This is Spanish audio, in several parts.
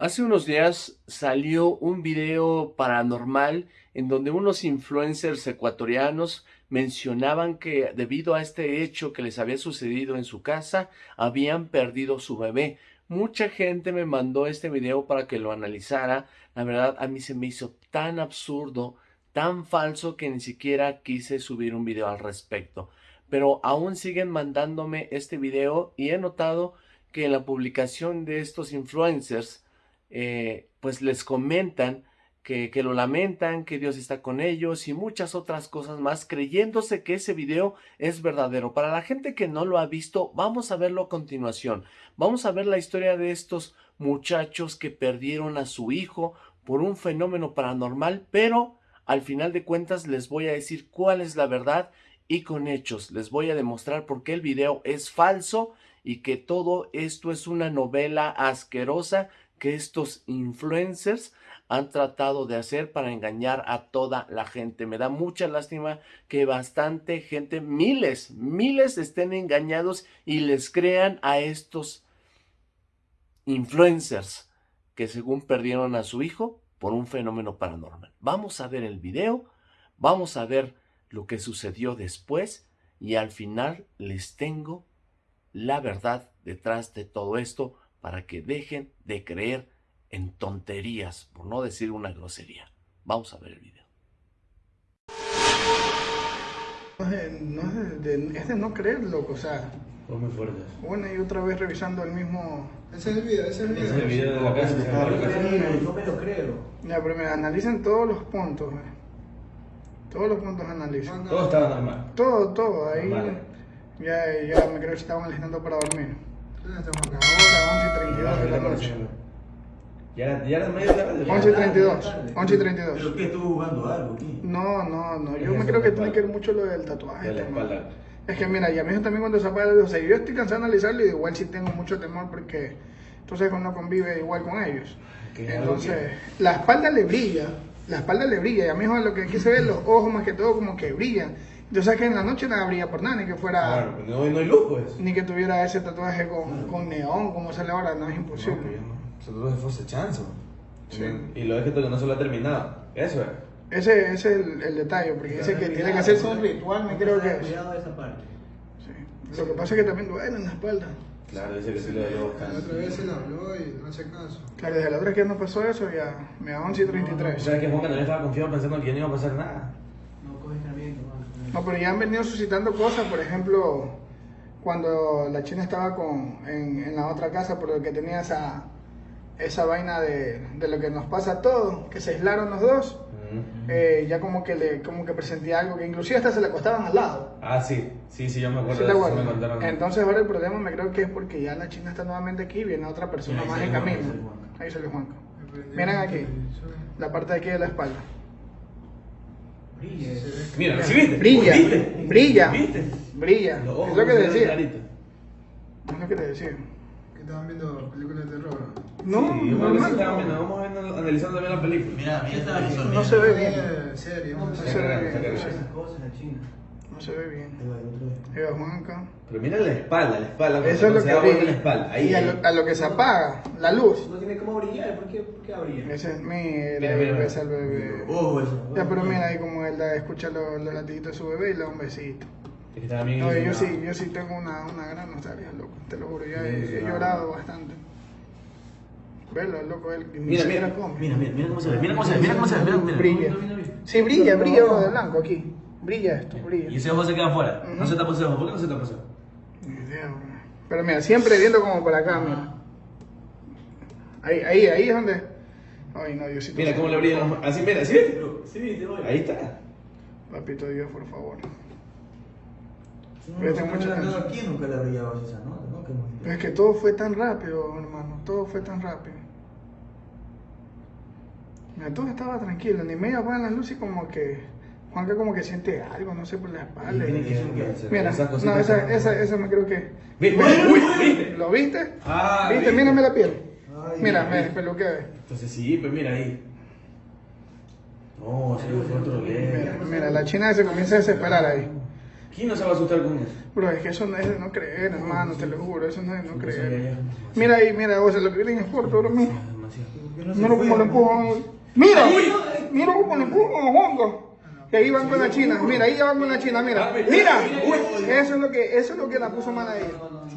Hace unos días salió un video paranormal en donde unos influencers ecuatorianos mencionaban que debido a este hecho que les había sucedido en su casa, habían perdido su bebé. Mucha gente me mandó este video para que lo analizara. La verdad, a mí se me hizo tan absurdo, tan falso que ni siquiera quise subir un video al respecto. Pero aún siguen mandándome este video y he notado que en la publicación de estos influencers eh, pues les comentan que, que, lo lamentan, que Dios está con ellos y muchas otras cosas más, creyéndose que ese video es verdadero. Para la gente que no lo ha visto, vamos a verlo a continuación. Vamos a ver la historia de estos muchachos que perdieron a su hijo por un fenómeno paranormal, pero al final de cuentas les voy a decir cuál es la verdad y con hechos les voy a demostrar por qué el video es falso y que todo esto es una novela asquerosa que estos influencers han tratado de hacer para engañar a toda la gente. Me da mucha lástima que bastante gente, miles, miles estén engañados y les crean a estos influencers que según perdieron a su hijo por un fenómeno paranormal. Vamos a ver el video, vamos a ver lo que sucedió después y al final les tengo la verdad detrás de todo esto para que dejen de creer en tonterías, por no decir una grosería. Vamos a ver el video. No es, no es, de, es de no creer, loco, o sea... Fue muy fuerte. Bueno, y otra vez revisando el mismo... Ese es el video, ese es el video. Ese es el video de la casa. Yo me lo creo. Ya, pero mira, analicen todos los puntos, eh. Todos los puntos analizan. Todo estaba normal. Todo, todo, ahí... Normal. Ya, ya me creo que estaban alistando para dormir. ¿Dónde está Juan Ahora, 11 y 32 de la noche. Ya ya era medio tarde. 11 y 32, 11 y 32. ¿Pero qué? ¿Estuvo jugando algo aquí? No, no, no, yo me creo eso, que tiene que ver mucho lo del tatuaje. De la espalda. Es que mira, y a mí también cuando se apaga, o sea, yo estoy cansado de analizarlo y igual sí tengo mucho temor porque que uno convive igual con ellos. Entonces, la espalda le brilla, la espalda le brilla, y a mí es lo que aquí se ve, los ojos más que todo como que brillan. Yo sé que en la noche nada brilla por nada, ni que fuera, Claro, pues no, no hay luz, pues. ni que tuviera ese tatuaje con, con neón, como sale ahora, no es No, imposible. pues, Eso todo fue ese chance. Sí. Y lo es que todavía no se lo ha terminado. Eso es. Ese, ese es el, el detalle, porque dice que tiene que hacerse un ritual, me creo que es. Cuidado esa parte. Sí. Lo que pasa es que también duele en la espalda. Claro, dice que sí lo buscar. La otra vez él habló y no hace caso. Claro, desde la otra vez que no pasó eso, ya me da 11 y 33. ¿Sabes que Juan no estaba confiado pensando que no iba a pasar nada? No pero ya han venido suscitando cosas, por ejemplo, cuando la China estaba con, en, en la otra casa, por lo que tenía esa, esa vaina de, de lo que nos pasa a todos, que se aislaron los dos, eh, ya como que le como que presentía algo, que inclusive hasta se le acostaban al lado. Ah, sí. Sí, sí, yo me ¿Sí acuerdo. te de eso, acuerdas? me contaron. Entonces ahora el problema me creo que es porque ya la China está nuevamente aquí, viene otra persona más en camino. Ahí sale Juanca. Miren aquí, la parte de aquí de la espalda. Brilla. Mira, ¿sí viste? Brilla, ¿Viste? brilla, ¿Viste? brilla. Los ojos Es lo que ven decía. claritos. Es lo que te decía. Que estaban viendo películas de terror. No, estaba viendo, vamos viendo, analizando bien la película. Mira, mira. No se ve bien. Serio. No No se ve bien. no cosas la China. No se ve bien. El Juanca. Pero mira la espalda, la espalda. Eso es lo se que brilla. la espalda. Ahí, y a lo, a lo que se apaga, la luz. No tiene cómo brillar, ¿por qué, por qué abría? Ese es mi Mira, mira, mira. besa al bebé. Oh, eso. Ya, pero mira ahí como él da- escucha los, los latiditos de su bebé y le da un besito. Es que No, yo sí, yo sí tengo una, una gran nostalgia, loco. Te lo juro, ya he, he llorado bastante. Verlo, loco, él Mira, mira. Mira, mira, mira cómo se ve, mira cómo se ve, mira cómo se ve, mira, mira. Brilla. Sí, brilla, brilla de blanco aquí. Brilla esto, brilla. Y ese ojo se queda afuera. No se tapa ese ojo. ¿Por qué no se tapa ese ojo? Pero mira, siempre viendo como para acá, mira. Ahí, ahí, ahí es donde. Ay, no, Diosito. Mira cómo le brillan los Así, mira, ¿sí? Sí, viste, voy. Ahí está. Papito Dios, por favor. No, no, mucha aquí nunca le brillaba esa nota, ¿no? Que Pero es que todo fue tan rápido, hermano. Todo fue tan rápido. Mira, todo estaba tranquilo. Ni media apagan las luces como que. Juanca como que siente algo, no sé, por la espalda. Tiene que ser que- Mira, esas no, esa, se- esa, esa me creo que. ¿Lo viste? Ah, ¿Viste? ¿viste? Mírame la piel. Ay, Mira, me despeluqué. Entonces sí, pues mira ahí. No, ese fue otro Mira, leve. mira, la china se comienza a desesperar ahí. ¿Quién no se va a asustar con eso? Bro, es que eso no es de no creer, hermano, te lo juro, eso no es de no ya, creer. Mira ahí, mira, vos, lo que viene en corto, bro, mira. No demasiado. ¿Por qué no se Mira cómo le empujan. Mira, mira cómo le empujan a Hongo. Que ahí van con la china, mira, ahí ya van con la china, mira, mira, eso es lo que, eso es lo que la puso mal a ella,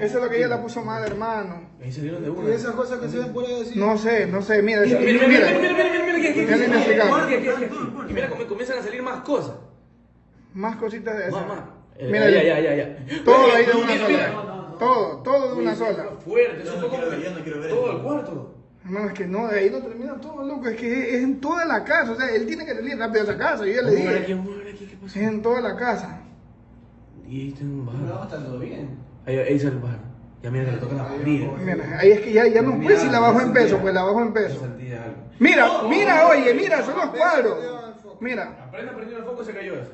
eso es lo que ella la puso mal, hermano. Ahí salieron de Y una. esas cosas que se ven por ahí decir. No sé, no sé, mira, mira, Mira, mira, mira, mira, mira, mira, Y cómo comienzan a salir más cosas. más cositas de esas. Más. Eh, Mira, ya, ya, ya, ya. todo ahí de una Mira, mira. sola, todo, todo de una sola. Fuerte, eso fue como todo el cuarto. Hermano, es que no, de ahí no termina todo, loco, es que es en toda la casa, o sea, él tiene que salir rápido de esa casa, yo ya le a aquí, dije, vamos a ver aquí, ¿qué pasó? es en toda la casa. Y ahí está un va a bajar. estar todo bien. Ahí, ahí sale el bajar. Ya mira que le tocan la barriga. Mira, ahí es que ya, ya no puede si la bajo en peso, pues la bajo en peso. Mira, mira, oye, mira, son los cuadros. Mira, Apenas prendió el foco se cayó eso.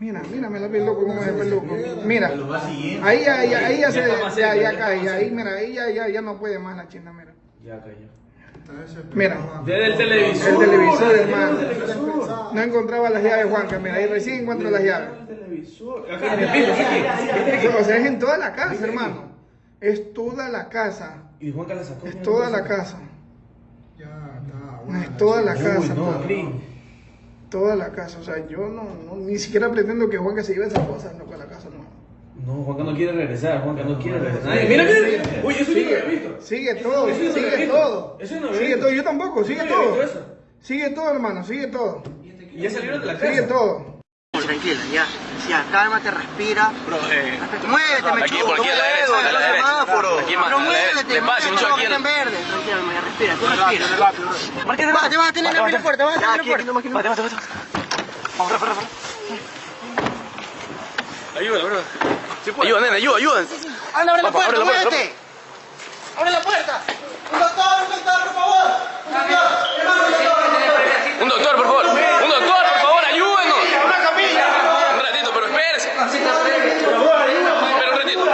Mira, mira, me la vi loco como es el peluco. Mira, ahí ya, ya, ahí ya se, Ya ya, cae, ahí, mira, ahí ya, ya, ya no puede más la china, mira. Ya cayó. Mira, Desde el televisor. el televisor, hermano. No encontraba las llaves, Juanca, mira, ahí recién encuentro las llaves. O sea, es en toda la casa, hermano. Es toda la casa. Y Juanca la sacó. Es toda la casa. Ya está. No, es toda la casa. Toda la casa. O sea, yo no, no ni siquiera pretendo que Juanca se lleve esas cosas, no, para la casa, no. No, Juanca no quiere regresar, Juanca no quiere regresar. Ay, mira, mira, mira. Uy, eso yo no lo había visto. Sigue todo, Eso sigue visto. todo. Eso no había Sigue visto. todo, yo tampoco, sigue todo. Sigue todo, hermano, sigue todo. Y ya salieron de la casa. Sigue todo. Tranquila, ya. Ya, cálmate, respira. eh, Muévete, me aquí, por aquí a la derecha, a la derecha. Aquí más, Pero muévete, mucho aquí. en verde. Tranquila, me respira, tú respira. Va, te vas a tener que abrir la puerta, vas a tener la puerta. Vamos, rápido, rápido. Ayuda, bro. Ayuda, nena, ayuda, ayuda. Anda, abre la puerta, la puerta, muévete. Abre la puerta. Un doctor, un doctor, por favor. Un doctor, hermano, un doctor. Un doctor, por favor. Un doctor, por favor, ayúdenos. Un ratito, pero espérese. Espera un ratito.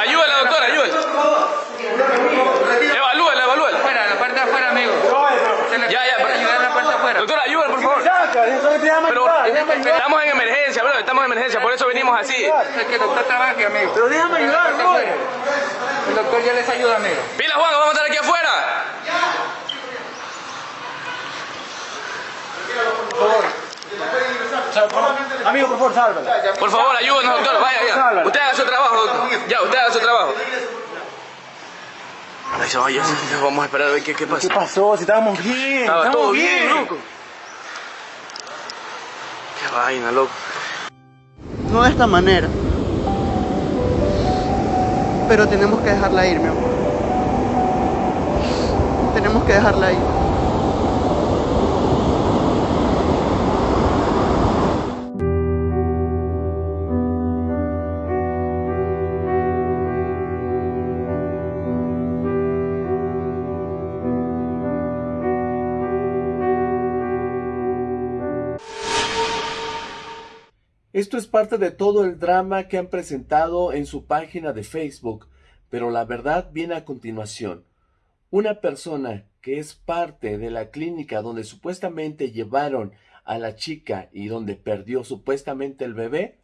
Ayúdela, doctora, ayúdela. Evalúela, evalúela. Afuera, la parte de afuera, amigo. Se le Ya, ya, para ayudar a la parte de afuera. Doctora, ayúdela, por favor. Pero estamos en emergencia, bro. Estamos en emergencia, por eso venimos así. Es amigo. Pero déjame ayudar, bro. El doctor ya les ayuda, amigo. Pila, Juan, vamos a estar aquí afuera. Amigo, por favor, sálvala. Por favor, ayúdenos, doctor. Vaya, ya. Usted haga su trabajo, doctor. Ya, usted haga su trabajo. Vamos a esperar a ver qué, qué pasa. ¿Qué pasó? Si estábamos bien. Estaba estábamos todo bien, loco. Qué vaina, loco. No de esta manera. Pero tenemos que dejarla ir, mi amor. Tenemos que dejarla ir. Esto es parte de todo el drama que han presentado en su página de Facebook, pero la verdad viene a continuación. Una persona que es parte de la clínica donde supuestamente llevaron a la chica y donde perdió supuestamente el bebé,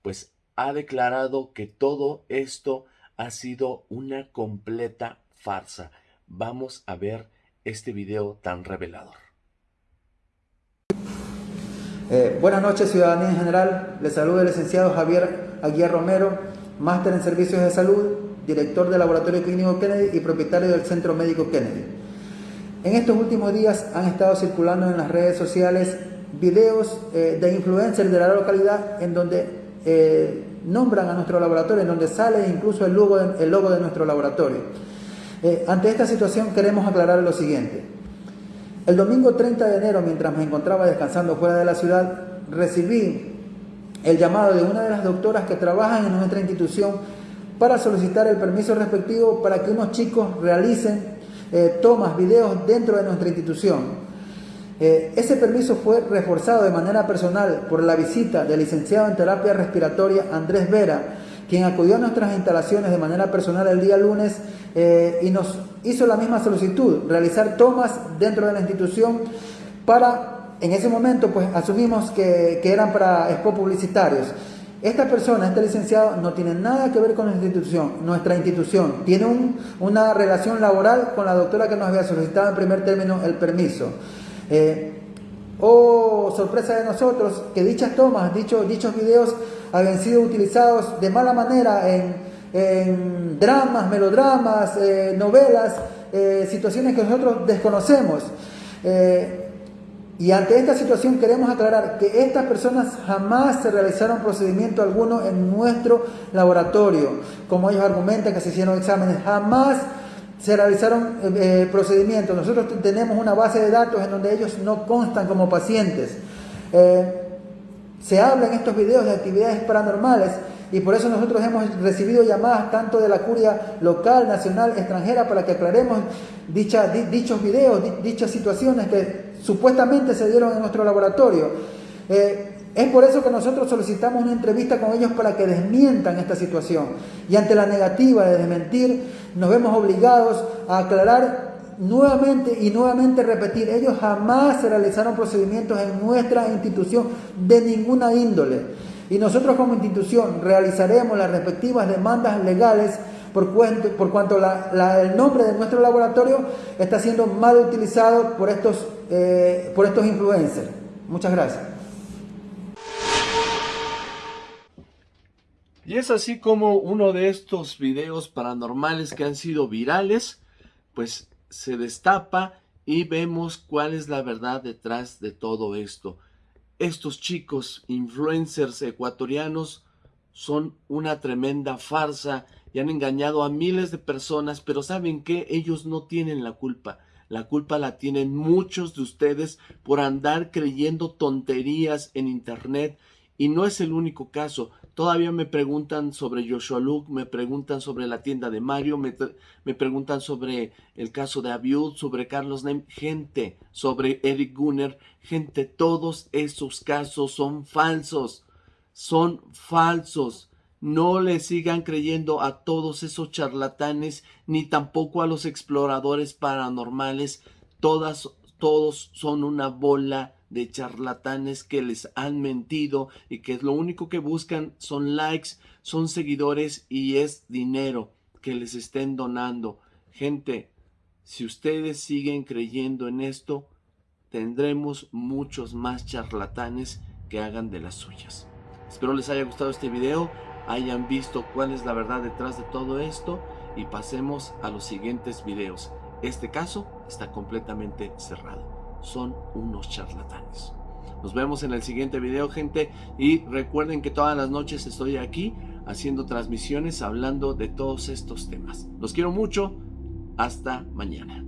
pues ha declarado que todo esto ha sido una completa farsa. Vamos a ver este video tan revelador. Eh, buenas noches, ciudadanía en general. Les saluda el licenciado Javier Aguiar Romero, máster en servicios de salud, director del Laboratorio Clínico Kennedy y propietario del Centro Médico Kennedy. En estos últimos días han estado circulando en las redes sociales videos eh, de influencers de la localidad en donde eh, nombran a nuestro laboratorio, en donde sale incluso el logo de, el logo de nuestro laboratorio. Ante esta situación queremos aclarar lo siguiente. El domingo 30 de enero, mientras me encontraba descansando fuera de la ciudad, recibí el llamado de una de las doctoras que trabajan en nuestra institución para solicitar el permiso respectivo para que unos chicos realicen eh, tomas, videos dentro de nuestra institución. Eh, ese permiso fue reforzado de manera personal por la visita del licenciado en terapia respiratoria Andrés Vera, quien acudió a nuestras instalaciones de manera personal el día lunes eh, y nos hizo la misma solicitud, realizar tomas dentro de la institución para, en ese momento, pues asumimos que, que eran para expo publicitarios. Esta persona, este licenciado, no tiene nada que ver con nuestra institución. Nuestra institución tiene un- una relación laboral con la doctora que nos había solicitado en primer término el permiso. Eh, oh, sorpresa de nosotros, que dichas tomas, dicho- dichos videos habían sido utilizados de mala manera en, en dramas, melodramas, eh, novelas, eh, situaciones que nosotros desconocemos. Eh, y ante esta situación queremos aclarar que estas personas jamás se realizaron procedimiento alguno en nuestro laboratorio. Como ellos argumentan que se hicieron exámenes, jamás se realizaron eh, procedimientos. Nosotros tenemos una base de datos en donde ellos no constan como pacientes. Se habla en estos videos de actividades paranormales y por eso nosotros hemos recibido llamadas tanto de la curia local, nacional, extranjera para que aclaremos dicha- di- dichos videos, di- dichas situaciones que supuestamente se dieron en nuestro laboratorio. Eh, es por eso que nosotros solicitamos una entrevista con ellos para que desmientan esta situación. Y ante la negativa de desmentir, nos vemos obligados a aclarar nuevamente y nuevamente repetir, ellos jamás se realizaron procedimientos en nuestra institución de ninguna índole. Y nosotros como institución realizaremos las respectivas demandas legales por, cuanto el nombre de nuestro laboratorio está siendo mal utilizado por estos, eh, por estos influencers. Muchas gracias. Y es así como uno de estos videos paranormales que han sido virales, pues se destapa y vemos cuál es la verdad detrás de todo esto. Estos chicos influencers ecuatorianos son una tremenda farsa y han engañado a miles de personas, pero ¿saben qué? Ellos no tienen la culpa. La culpa la tienen muchos de ustedes por andar creyendo tonterías en internet y no es el único caso. Todavía me preguntan sobre Joshua Luke, me preguntan sobre la tienda de Mario, me, preguntan sobre el caso de Abiud, sobre Carlos Nem, gente, sobre Eric Gunner, gente, todos esos casos son falsos, son falsos. No le sigan creyendo a todos esos charlatanes, ni tampoco a los exploradores paranormales. Todas, todos son una bola de charlatanes que les han mentido y que lo único que buscan son likes, son seguidores y es dinero que les estén donando. Gente, si ustedes siguen creyendo en esto, tendremos muchos más charlatanes que hagan de las suyas. Espero les haya gustado este video, hayan visto cuál es la verdad detrás de todo esto y pasemos a los siguientes videos. Este caso está completamente cerrado son unos charlatanes. Nos vemos en el siguiente video, gente. Y recuerden que todas las noches estoy aquí haciendo transmisiones hablando de todos estos temas. Los quiero mucho. Hasta mañana.